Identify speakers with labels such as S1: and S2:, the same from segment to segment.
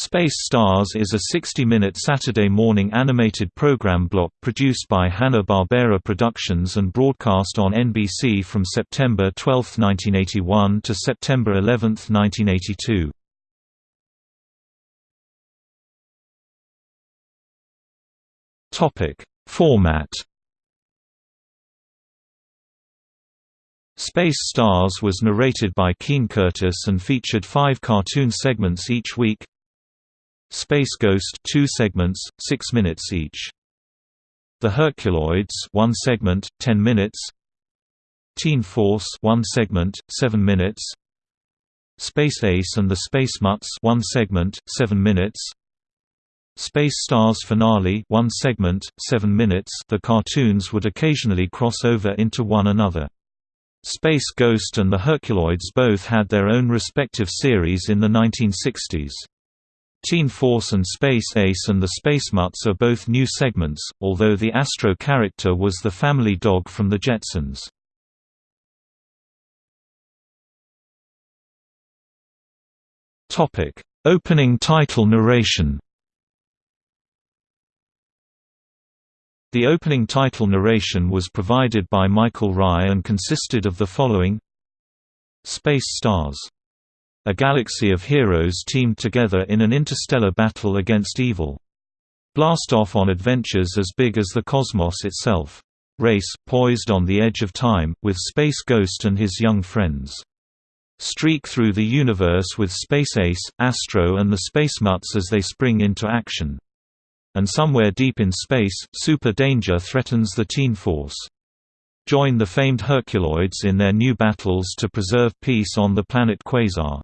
S1: Space Stars is a 60-minute Saturday morning animated program block produced by Hanna-Barbera Productions and broadcast on NBC from September 12, 1981 to September 11, 1982. Topic: Format Space Stars was narrated by Keene Curtis and featured five cartoon segments each week Space Ghost two segments, 6 minutes each. The Herculoids one segment, 10 minutes. Teen Force one segment, 7 minutes. Space Ace and the Space Mutts one segment, 7 minutes. Space Stars finale one segment, 7 minutes The cartoons would occasionally cross over into one another. Space Ghost and the Herculoids both had their own respective series in the 1960s. Teen Force and Space Ace and the Space Mutts are both new segments, although the Astro character was the family dog from the Jetsons. Topic: Opening title narration. The opening title narration was provided by Michael Rye and consisted of the following Space Stars a galaxy of heroes teamed together in an interstellar battle against evil. Blast off on adventures as big as the cosmos itself. Race, poised on the edge of time, with Space Ghost and his young friends. Streak through the universe with Space Ace, Astro and the Space Mutts as they spring into action. And somewhere deep in space, super danger threatens the Teen Force. Join the famed Herculoids in their new battles to preserve peace on the planet Quasar.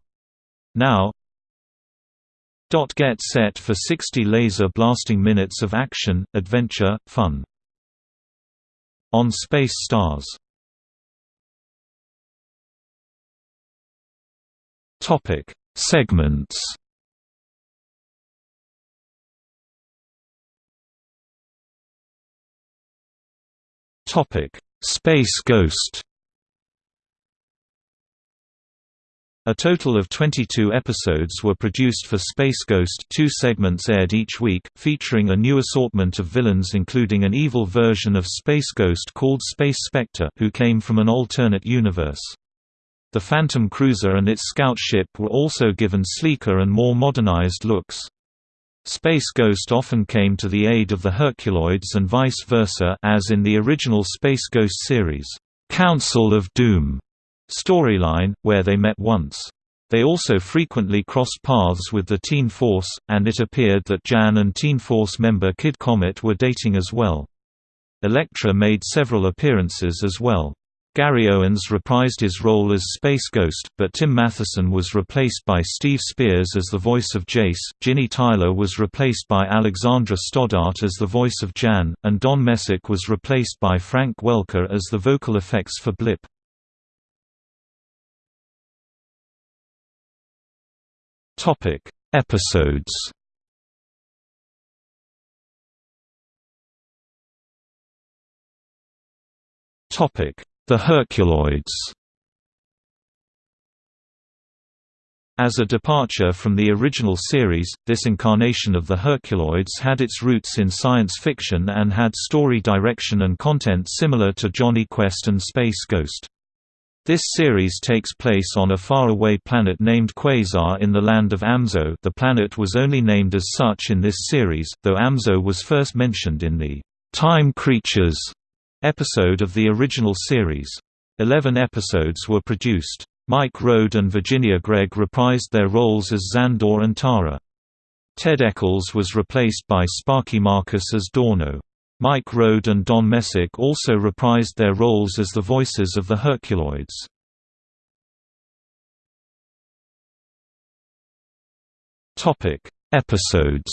S1: Now dot Get set for 60 laser blasting minutes of action, adventure, fun. On Space Stars. Topic Segments. Topic Space Ghost A total of 22 episodes were produced for Space Ghost two segments aired each week, featuring a new assortment of villains including an evil version of Space Ghost called Space Spectre who came from an alternate universe. The Phantom Cruiser and its scout ship were also given sleeker and more modernized looks. Space Ghost often came to the aid of the Herculoids and vice versa as in the original Space Ghost series, Council of Doom storyline, where they met once. They also frequently crossed paths with the Teen Force, and it appeared that Jan and Teen Force member Kid Comet were dating as well. Elektra made several appearances as well. Gary Owens reprised his role as Space Ghost, but Tim Matheson was replaced by Steve Spears as the voice of Jace, Ginny Tyler was replaced by Alexandra Stoddart as the voice of Jan, and Don Messick was replaced by Frank Welker as the vocal effects for Blip. Topic: Episodes. Topic: The Herculoids. As a departure from the original series, this incarnation of the Herculoids had its roots in science fiction and had story direction and content similar to Jonny Quest and Space Ghost. This series takes place on a faraway planet named Quasar in the land of Amzo the planet was only named as such in this series, though Amzo was first mentioned in the «Time Creatures» episode of the original series. Eleven episodes were produced. Mike Road and Virginia Gregg reprised their roles as Zandor and Tara. Ted Eccles was replaced by Sparky Marcus as Dorno. Mike Road and Don Messick also reprised their roles as the voices of the Herculoids. Topic: Episodes.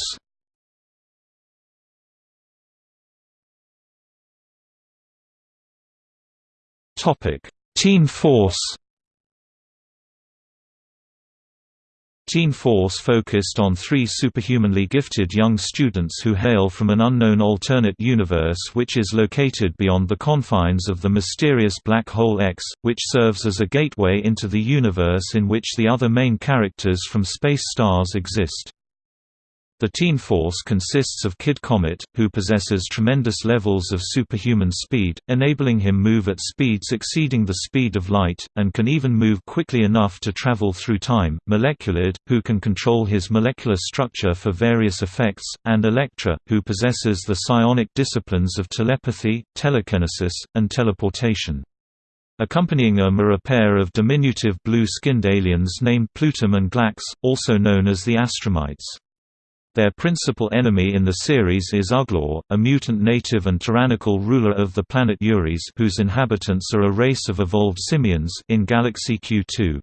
S1: Topic: Teen Force Teen Force focused on three superhumanly gifted young students who hail from an unknown alternate universe which is located beyond the confines of the mysterious Black Hole X, which serves as a gateway into the universe in which the other main characters from Space Stars exist. The Teen Force consists of Kid Comet, who possesses tremendous levels of superhuman speed, enabling him move at speeds exceeding the speed of light, and can even move quickly enough to travel through time, Moleculid, who can control his molecular structure for various effects, and Electra, who possesses the psionic disciplines of telepathy, telekinesis, and teleportation. Accompanying them are a pair of diminutive blue-skinned aliens named Plutum and Glax, also known as the Astromites. Their principal enemy in the series is Uglor, a mutant native and tyrannical ruler of the planet Uris whose inhabitants are a race of evolved simians in Galaxy Q2.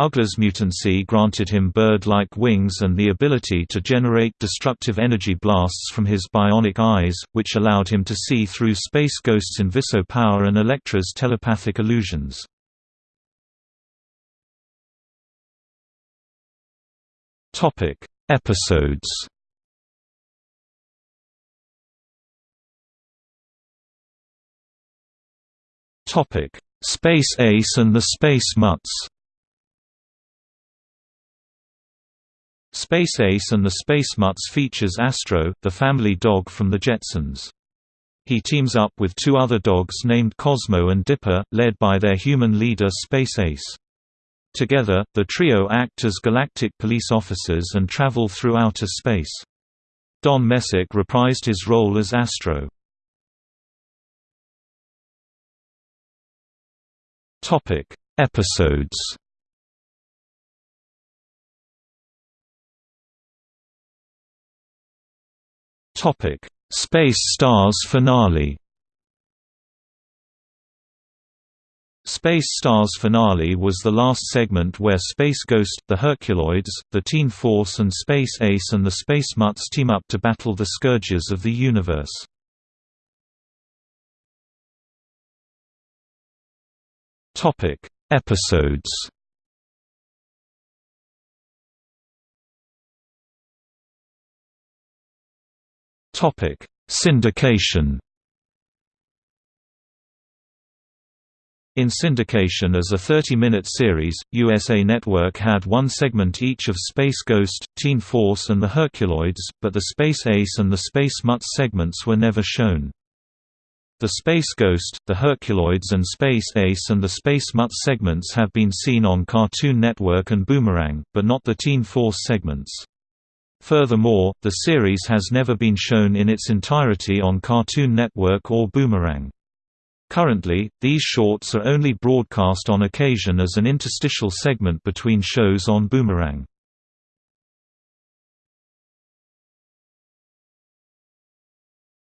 S1: Uglor's mutancy granted him bird-like wings and the ability to generate destructive energy blasts from his bionic eyes, which allowed him to see through Space Ghost's Inviso power and Elektra's telepathic illusions. Topic: Episodes Topic: Space Ace and the Space Mutts. Space Ace and the Space Mutts features Astro, the family dog from the Jetsons. He teams up with two other dogs named Cosmo and Dipper, led by their human leader Space Ace. Together, the trio act as galactic police officers and travel through outer space. Don Messick reprised his role as Astro. Topic: Episodes. Topic: Space Stars finale. Space Stars finale was the last segment where Space Ghost, the Herculoids, the Teen Force and Space Ace and the Space Mutts team up to battle the Scourges of the universe. Episodes Syndication In syndication as a 30-minute series, USA Network had one segment each of Space Ghost, Teen Force and the Herculoids, but the Space Ace and the Space Mutts segments were never shown. The Space Ghost, the Herculoids and Space Ace and the Space Mutts segments have been seen on Cartoon Network and Boomerang, but not the Teen Force segments. Furthermore, the series has never been shown in its entirety on Cartoon Network or Boomerang. Currently, these shorts are only broadcast on occasion as an interstitial segment between shows on Boomerang.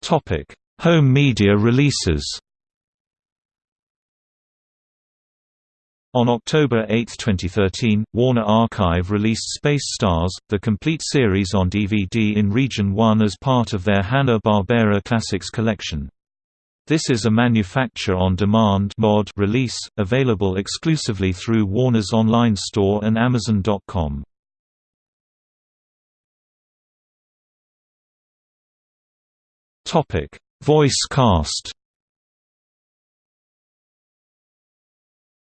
S1: Topic: Home media releases On October 8, 2013, Warner Archive released Space Stars, the complete series on DVD in Region 1 as part of their Hanna-Barbera Classics collection. This is a manufacture-on-demand mod release, available exclusively through Warner's online store and Amazon.com. Topic: Voice cast.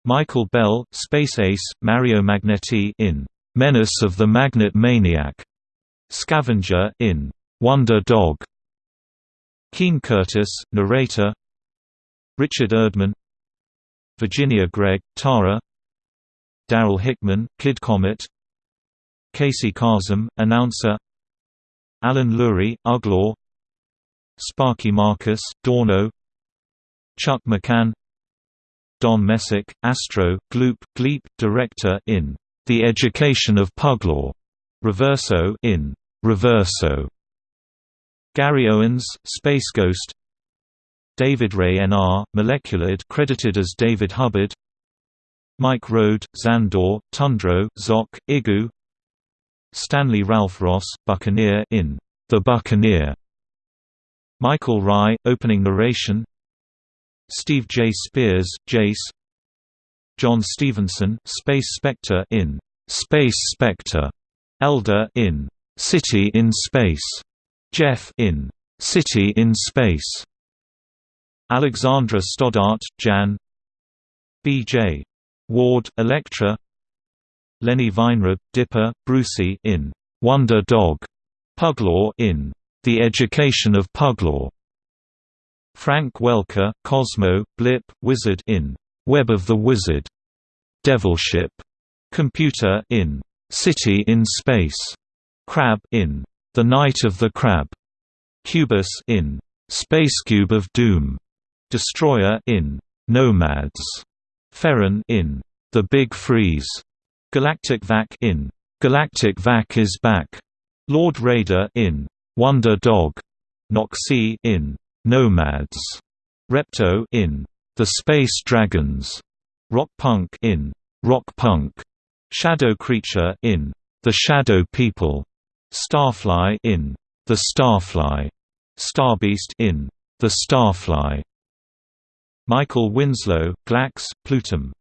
S1: Michael Bell, Space Ace, Mario Magnetti in Menace of the Magnet Maniac, Scavenger in Wonder Dog, Keene Curtis, narrator. Richard Erdman Virginia Gregg, Tara. Daryl Hickman, Kid Comet. Casey Kasem, announcer. Alan Lurie, Uglor Sparky Marcus, Dorno. Chuck McCann. Don Messick, Astro, Gloop, Gleep, director in The Education of Puglaw, Reverso in Reverso Gary Owens, Space Ghost. David Ray N.R., Moleculid credited as David Hubbard. Mike Road, Zandor, Tundro, Zok, Igu. Stanley Ralph Ross, Buccaneer in The Buccaneer. Michael Rye, opening narration. Steve J. Spears, Jace. John Stevenson, Space Spectre in Space Spectre, Elder in City in Space, Jeff in City in Space, Alexandra Stoddart, Jan B.J. Ward, Elektra Lenny Weinrib, Dipper, Brucey in Wonder Dog, Puglaw in The Education of Puglaw. Frank Welker, Cosmo, Blip, Wizard in Web of the Wizard. Devilship. Computer in City in Space. Crab in The Night of the Crab. Cubus in Spacecube of Doom. Destroyer in Nomads. Ferron in The Big Freeze. Galactic Vac in Galactic Vac is Back. Lord Raider in Wonder Dog. Noxie in Nomads. Repto in The Space Dragons. Rock Punk in Rock Punk. Shadow Creature in The Shadow People. Starfly in The Starfly. Starbeast in The Starfly. Michael Winslow, Glax, Plutum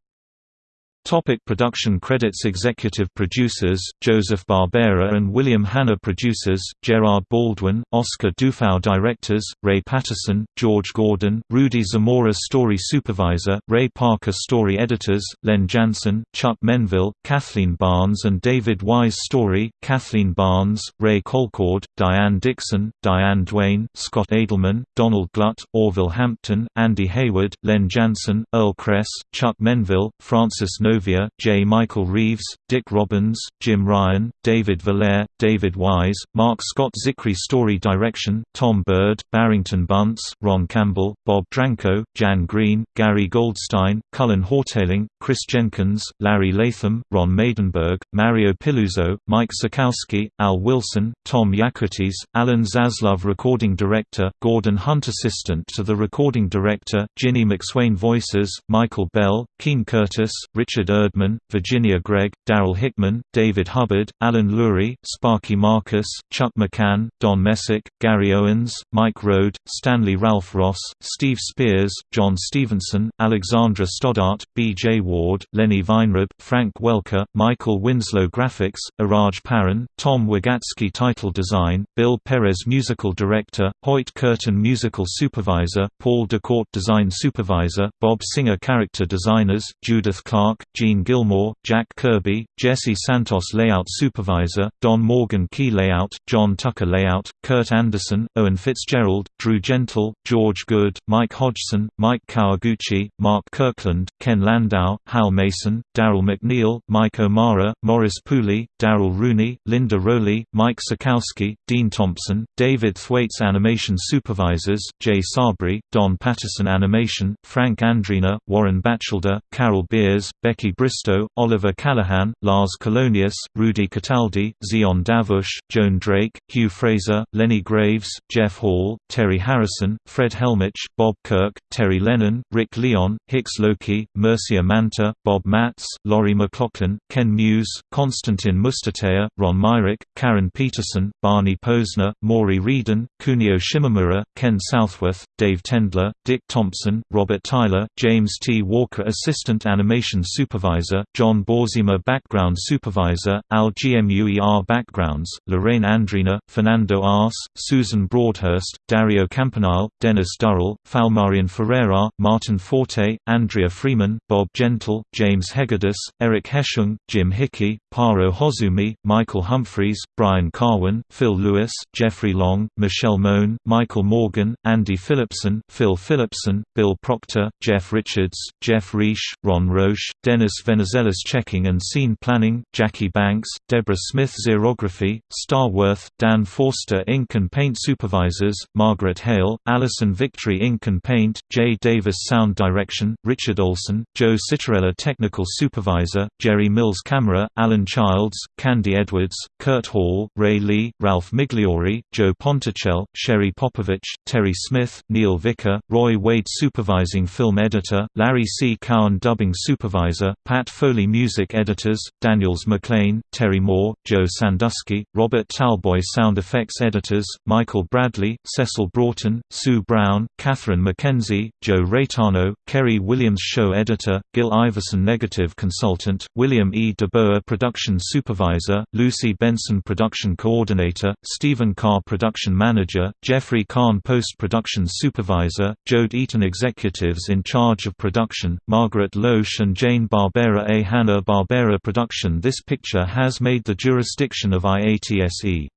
S1: Topic production credits Executive producers, Joseph Barbera and William Hanna Producers, Gerard Baldwin, Oscar Dufau Directors, Ray Patterson, George Gordon, Rudy Zamora Story Supervisor, Ray Parker Story Editors, Len Janson, Chuck Menville, Kathleen Barnes and David Wise Story, Kathleen Barnes, Ray Colcord, Diane Dixon, Diane Duane, Scott Adelman, Donald Glut, Orville Hampton, Andy Hayward, Len Janson, Earl Kress, Chuck Menville, Francis No J. Michael Reeves, Dick Robbins, Jim Ryan, David Valaire, David Wise, Mark Scott Zicree Story Direction, Tom Bird, Barrington Bunce, Ron Campbell, Bob Dranko, Jan Green, Gary Goldstein, Cullen Houghtaling, Chris Jenkins, Larry Latham, Ron Maidenberg, Mario Piluzzo, Mike Sekowsky, Al Wilson, Tom Yakutis, Alan Zaslove Recording Director, Gordon Hunt Assistant to the Recording Director, Ginny McSwain Voices, Michael Bell, Keene Curtis, Richard Richard Erdman, Virginia Gregg, Daryl Hickman, David Hubbard, Alan Lurie, Sparky Marcus, Chuck McCann, Don Messick, Gary Owens, Mike Road, Stanley Ralph Ross, Steve Spears, John Stevenson, Alexandra Stoddart, B. J. Ward, Lenny Weinrib, Frank Welker, Michael Winslow Graphics, Iraj Paran, Tom Wogatzke Title Design, Bill Perez Musical Director, Hoyt Curtin Musical Supervisor, Paul DeKorte Design Supervisor, Bob Singer Character Designers, Judith Clark, Gene Gilmore, Jack Kirby, Jesse Santos Layout Supervisor, Don Morgan Key Layout, John Tucker Layout, Kurt Anderson, Owen Fitzgerald, Drew Gentle, George Good, Mike Hodgson, Mike Kawaguchi, Mark Kirkland, Ken Landau, Hal Mason, Daryl McNeil, Mike O'Mara, Morris Pooley, Daryl Rooney, Linda Rowley, Mike Sekowsky, Dean Thompson, David Thwaites Animation Supervisors, Jay Sarbry, Don Patterson Animation, Frank Andrina, Warren Batchelder, Carol Beers, Becky Bristow, Oliver Callahan, Lars Colonius, Rudy Cataldi, Zion Davush, Joan Drake, Hugh Fraser, Lenny Graves, Jeff Hall, Terry Harrison, Fred Helmich, Bob Kirk, Terry Lennon, Rick Leon, Hicks Lokey, Mercia Manta, Bob Matz, Laurie McLaughlin, Ken Muse, Konstantin Mustatea, Ron Myrick, Karen Peterson, Barney Posner, Maury Reedon, Kunio Shimamura, Ken Southworth, Dave Tendler, Dick Thompson, Robert Tyler, James T. Walker Assistant Animation Super Supervisor, John Borzima Background Supervisor, Al GMUER Backgrounds, Lorraine Andrina, Fernando Ars, Susan Broadhurst, Dario Campanile, Dennis Durrell, Falmarian Ferreira, Martin Forte, Andrea Freeman, Bob Gentle, James Hegedus, Eric Heschung, Jim Hickey, Paro Hozumi, Michael Humphreys, Brian Carwin, Phil Lewis, Jeffrey Long, Michelle Moan, Michael Morgan, Andy Phillipson, Phil Phillipson, Bill Proctor, Jeff Richards, Jeff Reish, Ron Roche, Dennis Venizelos Checking and Scene Planning, Jackie Banks, Deborah Smith Xerography, Star Worth, Dan Forster Ink and Paint Supervisors, Margaret Hale, Allison Victory Ink and Paint, Jay Davis Sound Direction, Richard Olson, Joe Citarella Technical Supervisor, Jerry Mills Camera, Alan Childs, Candy Edwards, Kurt Hall, Ray Lee, Ralph Migliori, Joe Ponticelli, Sherry Popovich, Terry Smith, Neil Vicker, Roy Wade Supervising Film Editor, Larry C. Cowan Dubbing Supervisor, Pat Foley Music Editors, Daniels McLean, Terry Moore, Joe Sandusky, Robert Talboy Sound Effects Editors, Michael Bradley, Cecil Broughton, Sue Brown, Catherine McKenzie, Joe Raytano, Kerry Williams Show Editor, Gil Iverson Negative Consultant, William E. DeBoer Production Supervisor, Lucy Benson Production Coordinator, Stephen Carr Production Manager, Jeffrey Kahn Post-Production Supervisor, Jode Eaton Executives in charge of production, Margaret Loesch and Jane Barbera a Hanna-Barbera production This picture has made the jurisdiction of IATSE.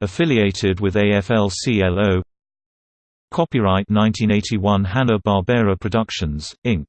S1: Affiliated with AFL-CIO Copyright 1981 Hanna-Barbera Productions, Inc.